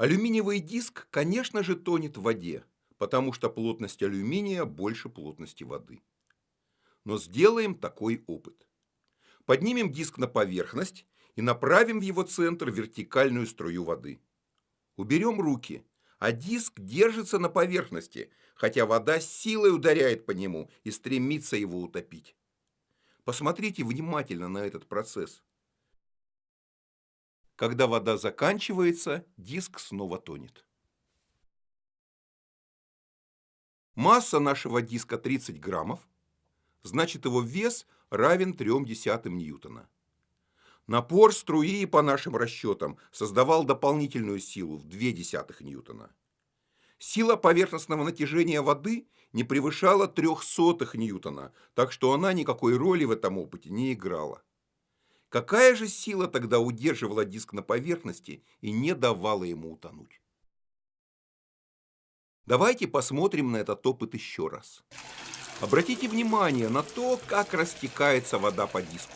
Алюминиевый диск, конечно же, тонет в воде, потому что плотность алюминия больше плотности воды. Но сделаем такой опыт. Поднимем диск на поверхность и направим в его центр вертикальную струю воды. Уберем руки, а диск держится на поверхности, хотя вода силой ударяет по нему и стремится его утопить. Посмотрите внимательно на этот процесс. Когда вода заканчивается, диск снова тонет. Масса нашего диска 30 граммов, значит его вес равен 0,3 ньютона. Напор струи, по нашим расчетам, создавал дополнительную силу в 0,2 ньютона. Сила поверхностного натяжения воды не превышала 0,03 ньютона, так что она никакой роли в этом опыте не играла. Какая же сила тогда удерживала диск на поверхности и не давала ему утонуть? Давайте посмотрим на этот опыт еще раз. Обратите внимание на то, как растекается вода по диску.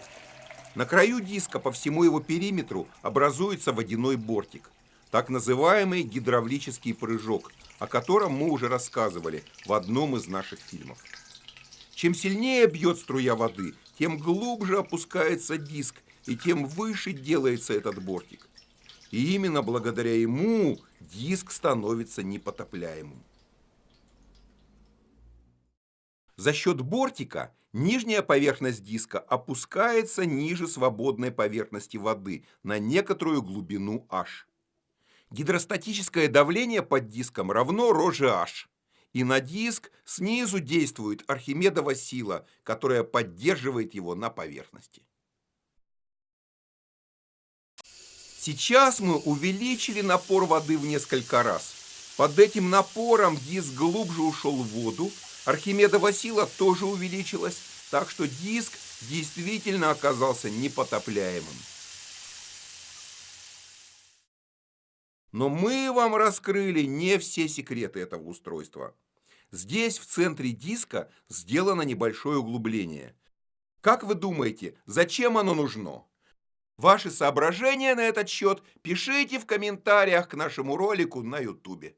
На краю диска по всему его периметру образуется водяной бортик, так называемый гидравлический прыжок, о котором мы уже рассказывали в одном из наших фильмов. Чем сильнее бьет струя воды, тем глубже опускается диск, и тем выше делается этот бортик. И именно благодаря ему диск становится непотопляемым. За счет бортика нижняя поверхность диска опускается ниже свободной поверхности воды на некоторую глубину h. Гидростатическое давление под диском равно ρ h. И на диск снизу действует Архимедова сила, которая поддерживает его на поверхности. Сейчас мы увеличили напор воды в несколько раз. Под этим напором диск глубже ушел в воду, Архимедова сила тоже увеличилась, так что диск действительно оказался непотопляемым. Но мы вам раскрыли не все секреты этого устройства. Здесь, в центре диска, сделано небольшое углубление. Как вы думаете, зачем оно нужно? Ваши соображения на этот счет пишите в комментариях к нашему ролику на YouTube.